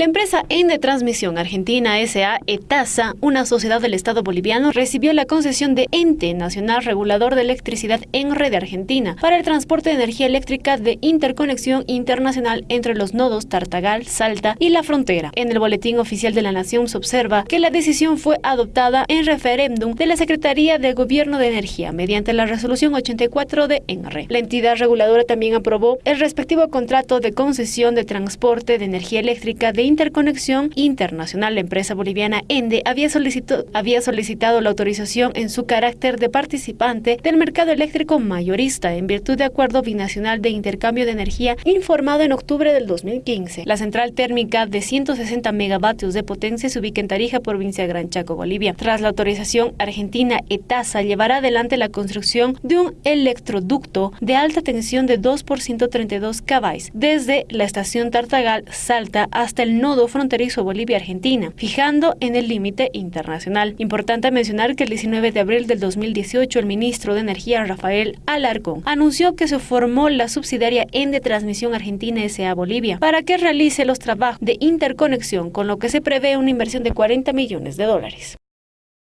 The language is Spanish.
La empresa Ende Transmisión Argentina S.A. ETASA, una sociedad del Estado boliviano, recibió la concesión de Ente Nacional Regulador de Electricidad en Red Argentina para el transporte de energía eléctrica de interconexión internacional entre los nodos Tartagal, Salta y La Frontera. En el Boletín Oficial de la Nación se observa que la decisión fue adoptada en referéndum de la Secretaría de Gobierno de Energía mediante la resolución 84 de ENRE. La entidad reguladora también aprobó el respectivo contrato de concesión de transporte de energía eléctrica de interconexión internacional, la empresa boliviana ENDE había, solicitado, había solicitado la autorización en su carácter de participante del mercado eléctrico mayorista en virtud de acuerdo binacional de intercambio de energía informado en octubre del 2015. La central térmica de 160 megavatios de potencia se ubica en Tarija, provincia de Gran Chaco, Bolivia. Tras la autorización, Argentina ETASA llevará adelante la construcción de un electroducto de alta tensión de 2 por 132 kV desde la estación Tartagal Salta hasta el nodo fronterizo Bolivia-Argentina, fijando en el límite internacional. Importante mencionar que el 19 de abril del 2018 el ministro de Energía Rafael Alarcón anunció que se formó la subsidiaria Ende Transmisión Argentina S.A. Bolivia para que realice los trabajos de interconexión, con lo que se prevé una inversión de 40 millones de dólares.